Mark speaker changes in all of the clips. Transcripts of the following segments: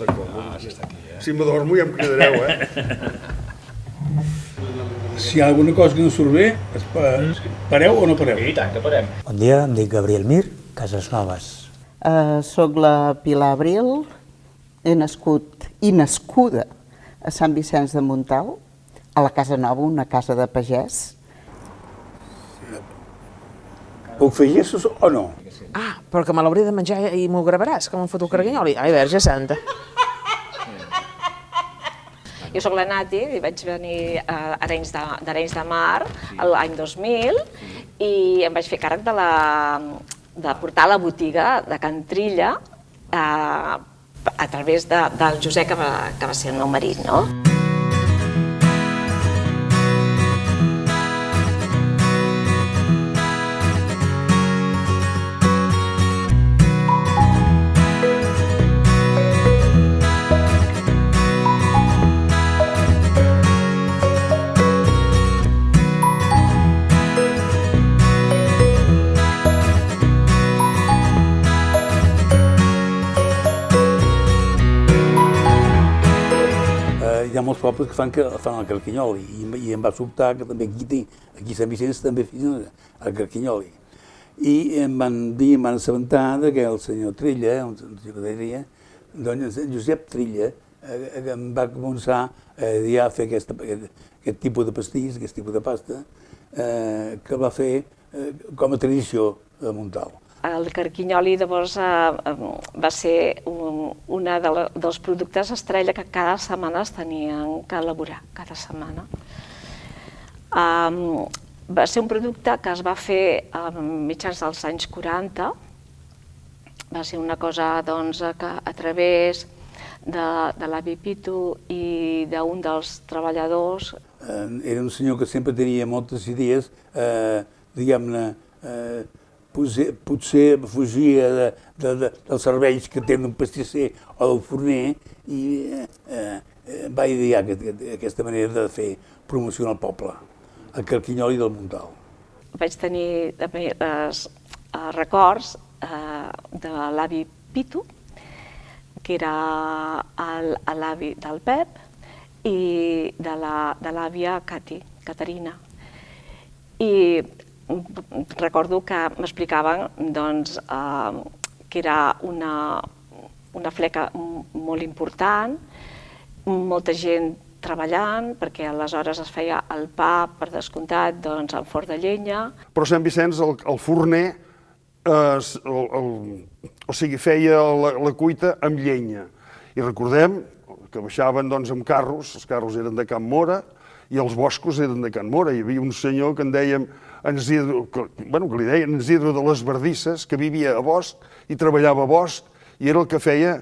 Speaker 1: D'acord.
Speaker 2: Ah, sí està aquí, eh?
Speaker 1: Si m'adormo ja em cridareu, eh?
Speaker 3: Si hi ha alguna cosa que no surt bé, es pa... pareu o no pareu?
Speaker 2: I tant, que parem.
Speaker 4: Bon dia, em dic Gabriel Mir, Cases Noves.
Speaker 5: Uh, soc la Pilar Abril, he nascut i nascuda a Sant Vicenç de Montalt, a la Casa Nova, una casa de pagès.
Speaker 3: Puc fer gestos o no?
Speaker 6: Ah, però que me l'hauré de menjar i m'ho gravaràs, com em foto carganyoli. Ai, verge santa.
Speaker 7: Jo sóc la Nati i vaig venir a Arenys de, d'Arenys de Mar l'any 2000 i em vaig fer càrrec de, la, de portar la botiga de Can Trilla eh, a través de, del Josep, que va, que va ser el meu marit, no?
Speaker 3: Eh, molts pobles que fan, que fan el carquinyoli i, i em va sobtar que també aquí, aquí Sant Vicenç també feien el carquinyoli. I em van dir, em van assabentar de que el senyor Trilla, un deia, doncs Josep Trilla, eh, que em va començar a dir a fer aquesta, aquest, aquest tipus de pastís, aquest tipus de pasta, eh, que va fer eh, com a tradició a Montal.
Speaker 7: El carquinyoli llavors eh, va ser un, una de la, dels productes estrella que cada setmana es tenien que elaborar, cada setmana. Um, va ser un producte que es va fer a mitjans dels anys 40, va ser una cosa doncs, que a través de, de l'avi Pitu i d'un dels treballadors
Speaker 3: era un senyor que sempre tenia moltes idees, eh, diguem-ne, eh, potser, fugia de, de, de, dels serveis que té un pastisser o del forner i eh, eh, va idear aquest, aquesta manera de fer promoció al poble, el carquinyoli del Montal.
Speaker 7: vaig tenir també els, els records eh, de l'avi Pitu, que era el- l'avi del Pep, i de la- de l'àvia Cati, Caterina. I recordo que m'explicaven doncs, eh, que era una, una fleca molt important, molta gent treballant, perquè aleshores es feia el pa, per descomptat, doncs, en forn de llenya,
Speaker 1: Però Sant Vicenç, el, el forner, eh, s- el, el, o sigui, feia la, la cuita amb llenya. I recordem que baixaven doncs, amb carros, els carros eren de Can Mora, i els boscos eren de Can Mora. Hi havia un senyor que en dèiem en Isidro, que, bueno, que li deien en Isidro de les Verdisses, que vivia a bosc i treballava a bosc, i era el que feia,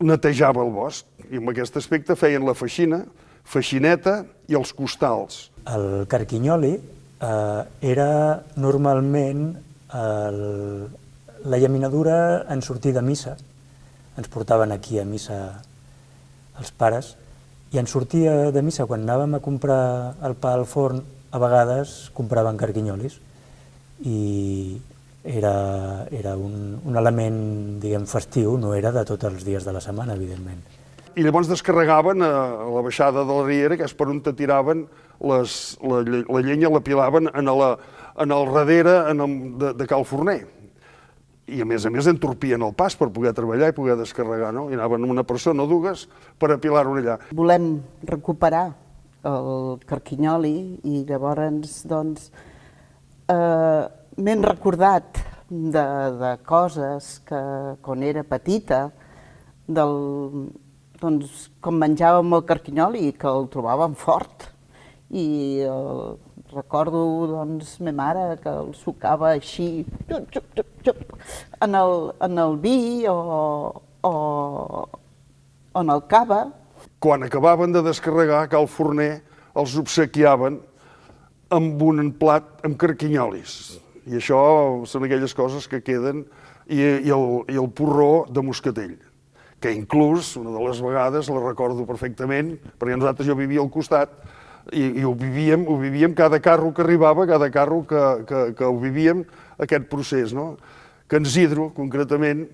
Speaker 1: netejava el bosc. I en aquest aspecte feien la feixina, feixineta i els costals.
Speaker 4: El carquinyoli eh, era normalment el, la llaminadura en sortir de missa. Ens portaven aquí a missa els pares i en sortia de missa, quan anàvem a comprar el pa al forn, a vegades compraven carquinyolis i era, era un, un element, diguem, festiu, no era de tots els dies de la setmana, evidentment.
Speaker 1: I llavors descarregaven a, a la baixada de la Riera, que és per on te tiraven les, la, la llenya, la pilaven en, la, en el darrere en el, de, de Cal Forner. I a més a més entorpien el pas per poder treballar i poder descarregar, no? I anaven una persona o dues per apilar-ho allà.
Speaker 5: Volem recuperar el carquinyoli i llavors doncs, eh, m'he recordat de, de coses que quan era petita, del, doncs, com menjàvem el carquinyoli i que el trobàvem fort. I eh, recordo doncs, ma mare que el sucava així xup, xup, xup, xup, en, el, en el vi o, o, o en el cava,
Speaker 1: Quan acabaven de descarregar, Cal Forner els obsequiaven amb un plat amb carquinyolis. I això són aquelles coses que queden, i, i, el, i el porró de moscatell, que inclús, una de les vegades, la recordo perfectament, perquè nosaltres jo vivia al costat, i, i ho, vivíem, ho vivíem cada carro que arribava, cada carro que, que, que ho vivíem, aquest procés, no? Que en Isidro, concretament,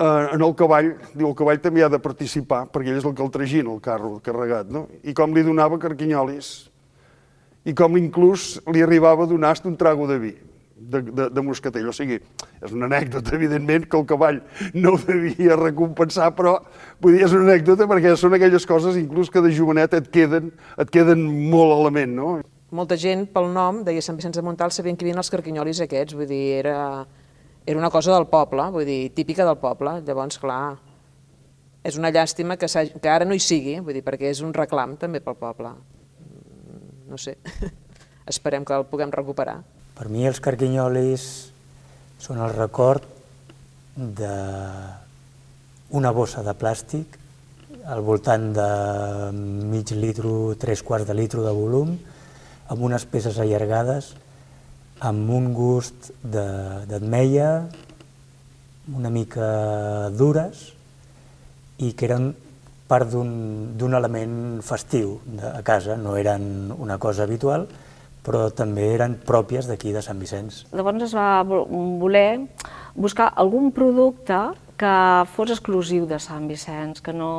Speaker 1: en el cavall, diu, el cavall també ha de participar, perquè ell és el que el tragina, el carro carregat, no? I com li donava carquinyolis, i com inclús li arribava a donar un trago de vi, de, de, de moscatell. O sigui, és una anècdota, evidentment, que el cavall no ho devia recompensar, però vull dir, és una anècdota perquè són aquelles coses, inclús que de jovenet et queden, et queden molt a la ment, no?
Speaker 6: Molta gent, pel nom, deia Sant Vicenç de Montalt, sabien que havien els carquinyolis aquests, vull dir, era, era una cosa del poble, vull dir, típica del poble. Llavors, clar, és una llàstima que, que ara no hi sigui, vull dir, perquè és un reclam també pel poble. No sé, esperem que el puguem recuperar.
Speaker 4: Per mi els carquinyolis són el record d'una bossa de plàstic al voltant de mig litro, tres quarts de litro de volum, amb unes peces allargades, amb un gust d'ametlla, una mica dures, i que eren part d'un element festiu de, a casa, no eren una cosa habitual, però també eren pròpies d'aquí de Sant Vicenç.
Speaker 7: Llavors es va voler buscar algun producte que fos exclusiu de Sant Vicenç, que no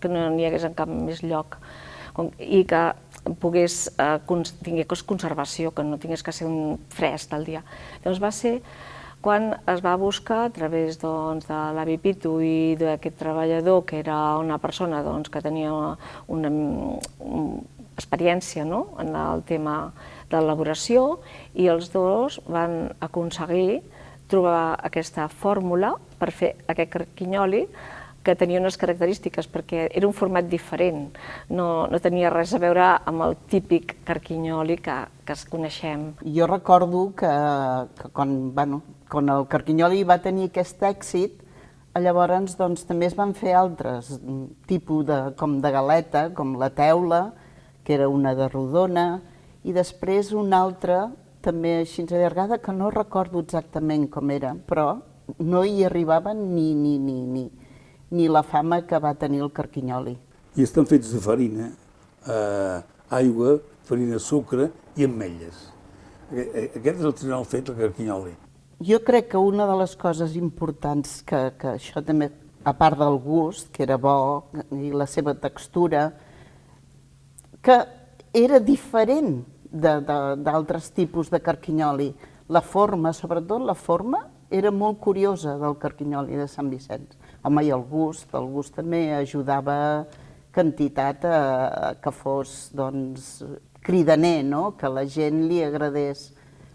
Speaker 7: que no n'hi hagués en cap més lloc, i que pogués, eh, tingués conservació, que no tingués que ser un fresc del dia. Llavors va ser quan es va buscar a través doncs, de l'avi Pitu i d'aquest treballador, que era una persona doncs, que tenia una, una, una experiència no? en el tema d'elaboració i els dos van aconseguir trobar aquesta fórmula per fer aquest carquinyoli que tenia unes característiques perquè era un format diferent, no, no tenia res a veure amb el típic carquinyoli que, que es coneixem.
Speaker 5: Jo recordo que, que quan, bueno, quan el carquinyoli va tenir aquest èxit, llavors doncs, també es van fer altres tipus de, com de galeta, com la teula, que era una de rodona, i després una altra també així allargada, que no recordo exactament com era, però no hi arribaven ni, ni, ni, ni, ni la fama que va tenir el carquinyoli.
Speaker 3: I estan fets de farina, eh, aigua, farina, sucre i ametlles. Aquest és el tradicional fet, el carquinyoli.
Speaker 5: Jo crec que una de les coses importants que, que això també, a part del gust, que era bo, i la seva textura, que era diferent d'altres tipus de carquinyoli. La forma, sobretot la forma, era molt curiosa del carquinyoli de Sant Vicenç. Home, i el gust, el gust també ajudava quantitat a, a que fos doncs, cridaner, no? que la gent li agradés,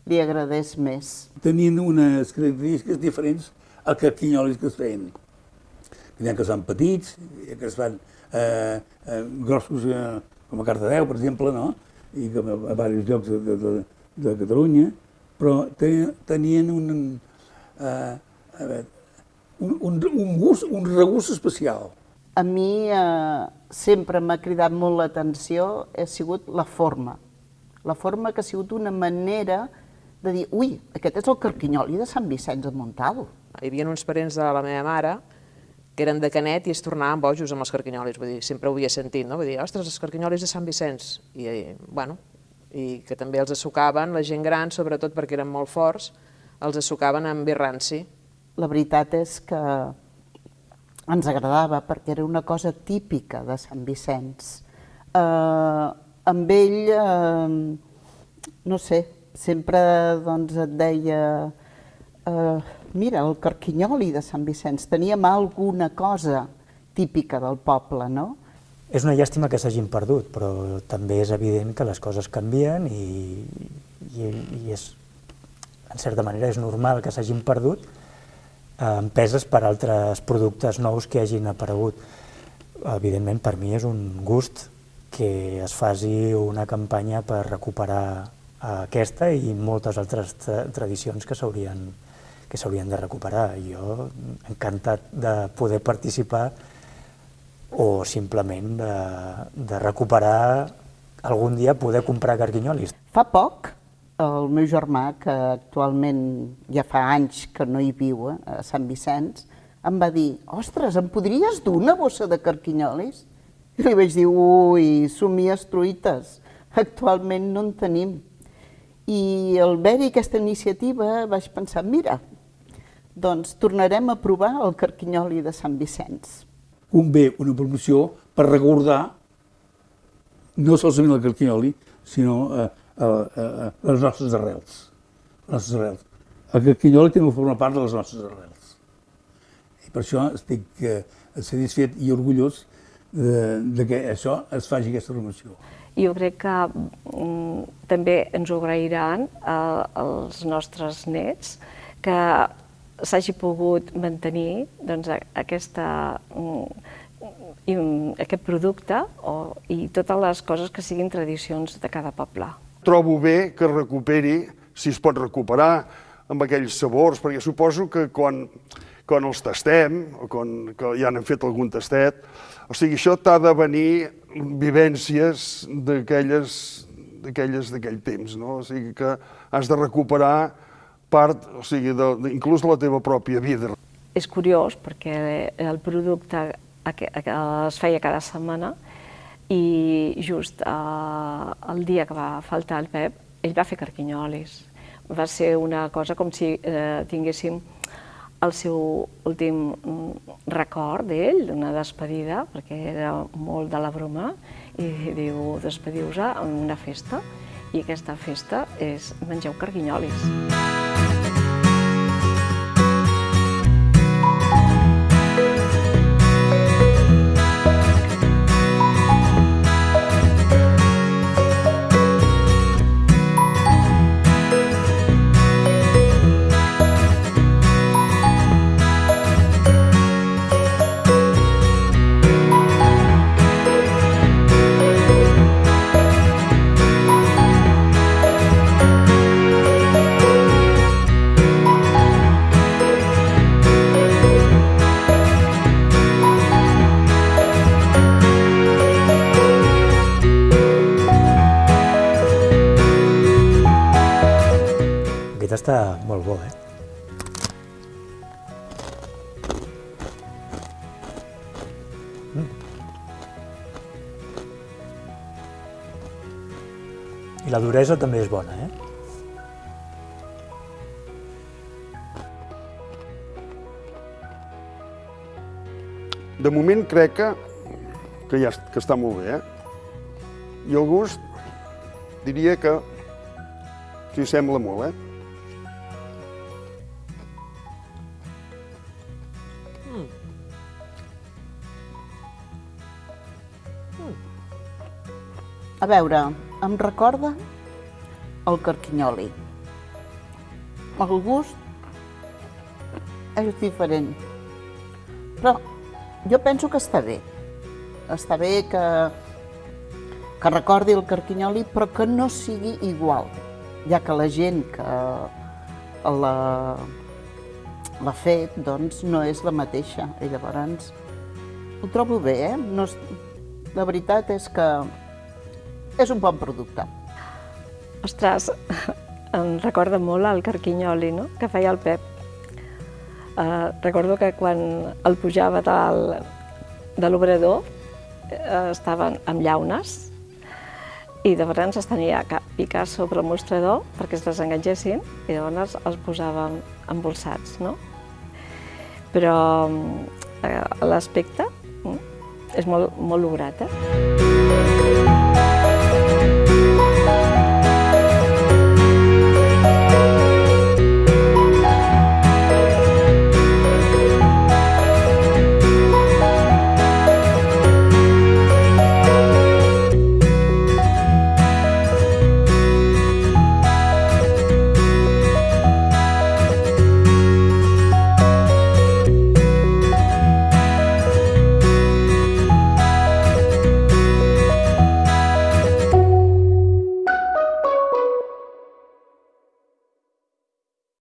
Speaker 5: li agradés més.
Speaker 3: Tenien unes característiques diferents al carquinyolis que es feien. N'hi ha que són petits, que es fan eh, eh, grossos eh, com a Cardedeu, per exemple, no? i com a, a diversos llocs de, de, de, de Catalunya, però tenien un, eh, a veure, un, un, un, gust, un regust especial.
Speaker 5: A mi eh, sempre m'ha cridat molt l'atenció, ha sigut la forma. La forma que ha sigut una manera de dir, ui, aquest és el carquinyoli de Sant Vicenç de Montal.
Speaker 6: Hi havia uns parents de la meva mare que eren de Canet i es tornaven bojos amb els carquinyolis, vull dir, sempre ho havia sentit, no? Vull dir, ostres, els carquinyolis de Sant Vicenç, i, bueno, i que també els assucaven, la gent gran, sobretot perquè eren molt forts, els assucaven amb birranci.
Speaker 5: La veritat és que ens agradava perquè era una cosa típica de Sant Vicenç. Eh, amb ell, eh, no sé, sempre doncs, et deia eh, mira, el carquinyoli de Sant Vicenç, teníem alguna cosa típica del poble, no?
Speaker 4: És una llàstima que s'hagin perdut, però també és evident que les coses canvien i, i, i és, en certa manera és normal que s'hagin perdut empeses per altres productes nous que hagin aparegut. Evidentment, per mi és un gust que es faci una campanya per recuperar aquesta i moltes altres tra tradicions que s'haurien que s'haurien de recuperar. Jo encantat de poder participar o simplement de, de recuperar algun dia poder comprar carquinyolis.
Speaker 5: Fa poc, el meu germà, que actualment ja fa anys que no hi viu eh, a Sant Vicenç, em va dir, ostres, em podries dur una bossa de carquinyolis? I li vaig dir, ui, somies truites, actualment no en tenim. I al veure aquesta iniciativa vaig pensar, mira, doncs tornarem a provar el carquinyoli de Sant Vicenç.
Speaker 3: Convé una promoció per recordar no solament el carquinyoli, sinó eh, eh, eh, les nostres arrels. Les nostres arrels. El carquinyoli també forma part de les nostres arrels. I per això estic eh, satisfet i orgullós de, de que això es faci aquesta promoció.
Speaker 7: Jo crec que mm, també ens ho agrairan eh, els nostres nets que s'hagi pogut mantenir doncs, a- aquesta, mm, mm, aquest producte o, i totes les coses que siguin tradicions de cada poble.
Speaker 1: Trobo bé que es recuperi, si es pot recuperar, amb aquells sabors, perquè suposo que quan, quan els tastem, o quan que ja n'hem fet algun tastet, o sigui, això t'ha de venir vivències d'aquelles d'aquelles d'aquell temps, no? O sigui que has de recuperar part, o sigui, de, de, inclús de la teva pròpia vida.
Speaker 7: És curiós perquè el producte aque- es feia cada setmana i just eh, el dia que va faltar el Pep, ell va fer carquinyolis. Va ser una cosa com si eh, tinguéssim el seu últim mm, record d'ell, d'una despedida, perquè era molt de la broma, i diu, despediu-vos en una festa, i aquesta festa és mengeu carquinyolis.
Speaker 4: Aquest està molt bo, eh? Mm. I la duresa també és bona, eh?
Speaker 1: De moment crec que, que ja que està molt bé, eh? I el gust diria que s'hi sembla molt, eh?
Speaker 5: A veure, em recorda el carquinyoli. El gust és diferent. Però jo penso que està bé. Està bé que, que recordi el carquinyoli, però que no sigui igual, ja que la gent que l'ha fet doncs, no és la mateixa. I llavors ho trobo bé, eh? No, és- la veritat és que és un bon producte.
Speaker 7: Ostres, em recorda molt el carquinyoli no? que feia el Pep. Uh, recordo que quan el pujava del, de l'obrador uh, estaven amb llaunes i llavors es tenia que picar sobre el mostrador perquè es desenganxessin i llavors els posàvem embolsats. No? Però uh, l'aspecte mm, és molt, molt lograt. Eh?